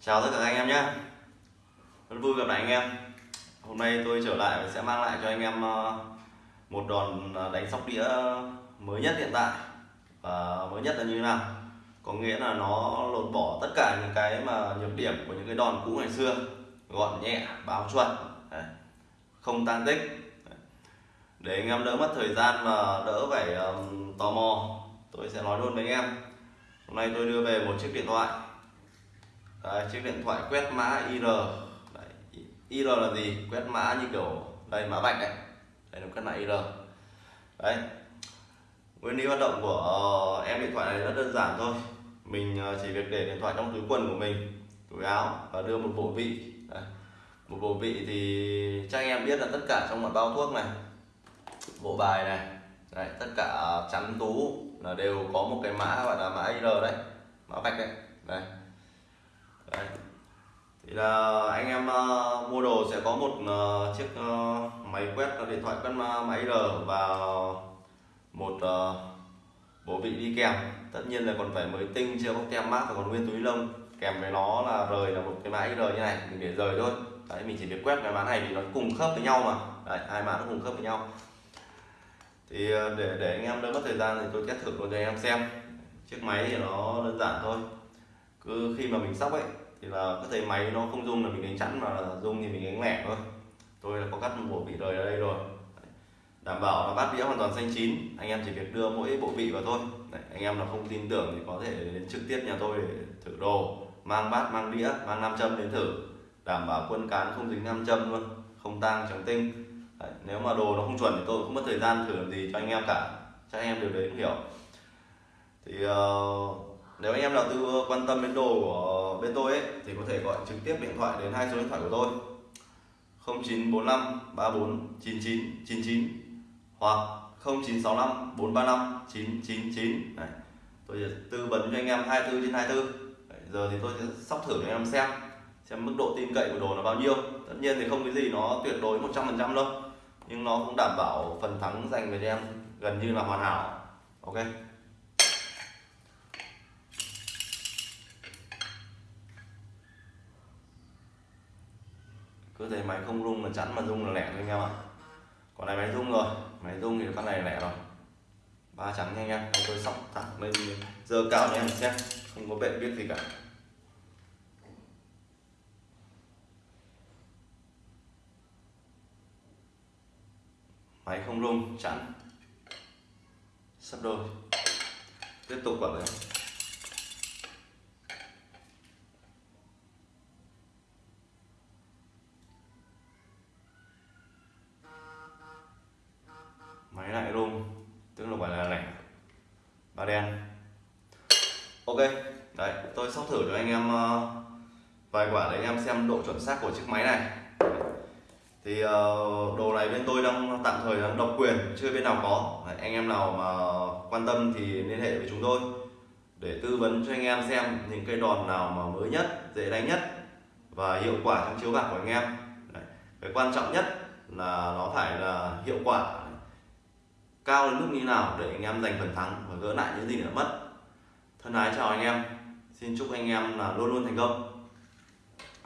Chào tất cả anh em nhé. Rất vui gặp lại anh em. Hôm nay tôi trở lại và sẽ mang lại cho anh em ờ, một đòn ờ, đánh sóc đĩa mới nhất hiện tại. Và mới nhất là như thế nào? Có nghĩa là nó lột bỏ tất cả những cái mà nhược điểm của những cái đòn cũ ngày xưa. Gọn nhẹ, báo chuẩn. Không tăng tích. Để anh em đỡ mất thời gian và đỡ phải tò mò Tôi sẽ nói luôn với anh em. Hôm nay tôi đưa về một chiếc điện thoại. Đấy, chiếc điện thoại quét mã IR đấy, IR là gì? Quét mã như kiểu đây mã vạch này đây là quét mã IR đấy nguyên lý hoạt động của uh, em điện thoại này rất đơn giản thôi. Mình uh, chỉ việc để điện thoại trong túi quần của mình túi áo và đưa một bộ vị. Đấy. một bộ vị thì chắc anh em biết là tất cả trong một bao thuốc này bộ bài này đấy, tất cả chắn tú là đều có một cái mã gọi là mã IR đấy mã vạch đấy. Đây Đấy thì là anh em uh, mua đồ sẽ có một uh, chiếc uh, máy quét uh, điện thoại quét máy R và một uh, bộ vị đi kèm. Tất nhiên là còn phải mới tinh chưa bóc tem mát và còn nguyên túi lông. Kèm với nó là rời là một cái mã R như này mình để rời thôi. Đấy mình chỉ việc quét cái mã này vì nó cùng khớp với nhau mà. Đấy hai mã nó cùng khớp với nhau. Thì để để anh em đỡ mất thời gian thì tôi test thử luôn cho anh em xem. Chiếc máy thì nó đơn giản thôi. Cứ khi mà mình sóc ấy thì là có thể máy nó không rung là mình đánh chắn mà dung rung thì mình đánh lẻ thôi. Tôi là có cắt một bộ vị rời ở đây rồi. Đảm bảo là bát đĩa hoàn toàn xanh chín. Anh em chỉ việc đưa mỗi bộ vị vào thôi. Đấy, anh em nào không tin tưởng thì có thể đến trực tiếp nhà tôi để thử đồ. Mang bát mang đĩa mang nam châm đến thử. Đảm bảo quân cán không dính nam châm luôn không tang trắng tinh. Đấy, nếu mà đồ nó không chuẩn thì tôi không mất thời gian thử làm gì cho anh em cả. Chắc anh em đều đấy cũng hiểu. Thì uh, nếu anh em nào tư quan tâm đến đồ của bên tôi ấy, thì có thể gọi trực tiếp điện thoại đến hai số điện thoại của tôi 0945 34 99 99 hoặc 0965 435 999 Đấy. tôi sẽ tư vấn cho anh em 24 trên 24 Đấy. giờ thì tôi sẽ sóc thử cho anh em xem xem mức độ tin cậy của đồ là bao nhiêu tất nhiên thì không cái gì nó tuyệt đối 100% đâu, nhưng nó cũng đảm bảo phần thắng dành về cho em gần như là hoàn hảo ok cứ thấy máy không rung là chắn mà rung là lẻ thôi anh em ạ. Còn này máy rung rồi máy rung thì con này lẻ rồi. Ba trắng nha anh em tôi sóc thẳng lên giờ cao nha em xem, không có bệ biết gì cả. Máy không rung, chắn. Sắp đôi. Tiếp tục vào đây máy lại rung tức là gọi là lẻ và đen. Ok đấy tôi sóc thử cho anh em ờ, vài quả để anh em xem độ chuẩn xác của chiếc máy này. Thì ờ, đồ này bên tôi đang tạm thời đang độc quyền chưa bên nào có. Đấy, anh em nào mà quan tâm thì liên hệ với chúng tôi để tư vấn cho anh em xem những cây đòn nào mà mới nhất dễ đánh nhất và hiệu quả trong chiếu bạc của anh em. Đấy. cái quan trọng nhất là nó phải là hiệu quả cao đến mức như nào để anh em giành phần thắng và gỡ lại những gì đã mất. Thân ái chào anh em. Xin chúc anh em là luôn luôn thành công.